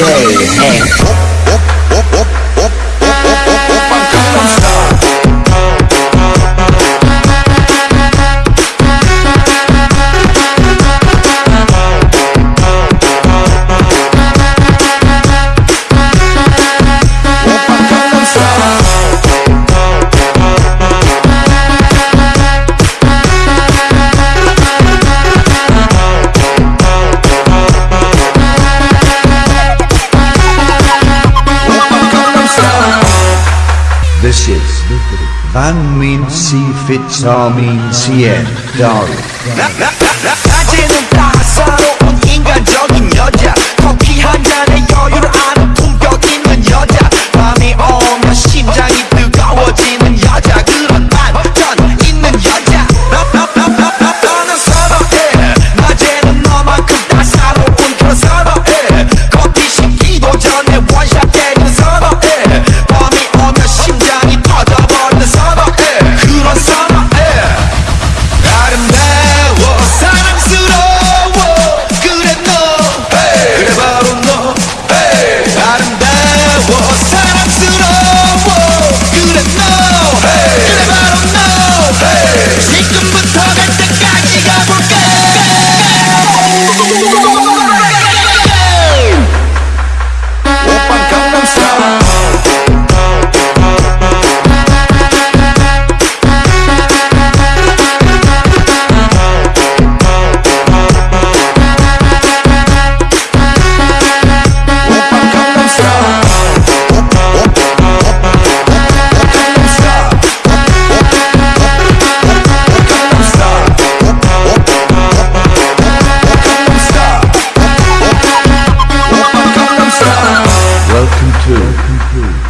day. Hey. Van min C fits min si CN. Dari.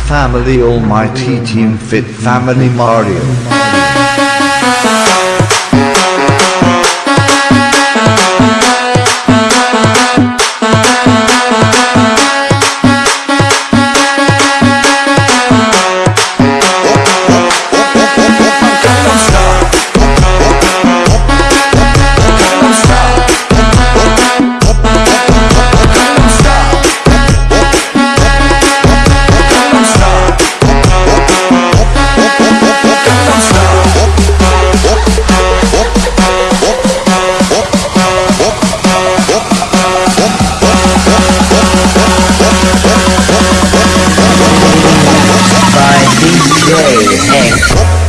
Family Almighty Team Fit Family Mario. hey. hey